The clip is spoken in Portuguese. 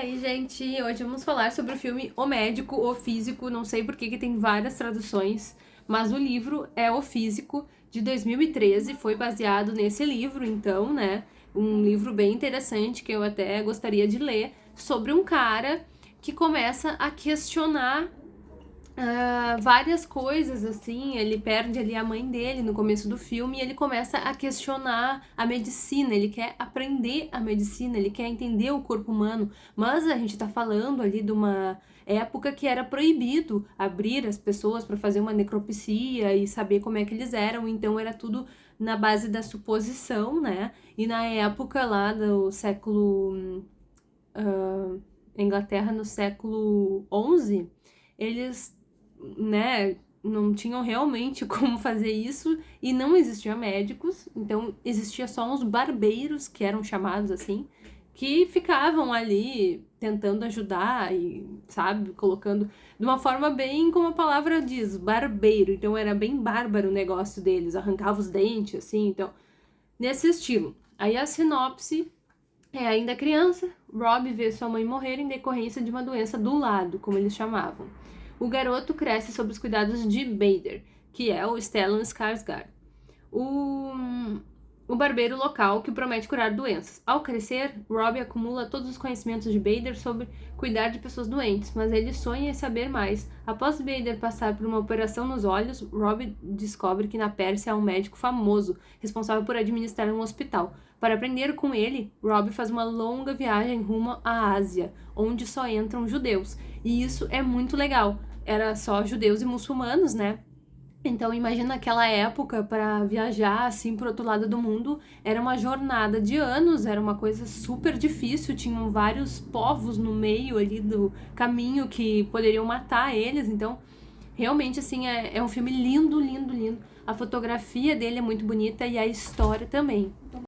E aí, gente, hoje vamos falar sobre o filme O Médico, O Físico, não sei porque que tem várias traduções, mas o livro é O Físico, de 2013, foi baseado nesse livro, então, né, um livro bem interessante que eu até gostaria de ler, sobre um cara que começa a questionar uh, várias coisas, assim, ele perde ali a mãe dele no começo do filme e ele começa a questionar a medicina, ele quer aprender a medicina, ele quer entender o corpo humano, mas a gente tá falando ali de uma época que era proibido abrir as pessoas para fazer uma necropsia e saber como é que eles eram, então era tudo na base da suposição, né? E na época lá do século... Uh, Inglaterra no século XI, eles né, não tinham realmente como fazer isso e não existiam médicos, então existia só uns barbeiros, que eram chamados assim, que ficavam ali tentando ajudar e, sabe, colocando de uma forma bem como a palavra diz, barbeiro. Então era bem bárbaro o negócio deles, arrancava os dentes, assim, então, nesse estilo. Aí a sinopse é ainda criança, Rob vê sua mãe morrer em decorrência de uma doença do lado, como eles chamavam o garoto cresce sob os cuidados de Bader, que é o Stellan Skarsgård, o, o barbeiro local que promete curar doenças. Ao crescer, Rob acumula todos os conhecimentos de Bader sobre cuidar de pessoas doentes, mas ele sonha em saber mais. Após Bader passar por uma operação nos olhos, Rob descobre que na Pérsia há um médico famoso, responsável por administrar um hospital. Para aprender com ele, Rob faz uma longa viagem rumo à Ásia, onde só entram judeus. E isso é muito legal, era só judeus e muçulmanos, né? Então imagina aquela época para viajar assim para outro lado do mundo, era uma jornada de anos, era uma coisa super difícil, tinham vários povos no meio ali do caminho que poderiam matar eles, então realmente assim é, é um filme lindo, lindo, lindo. A fotografia dele é muito bonita e a história também.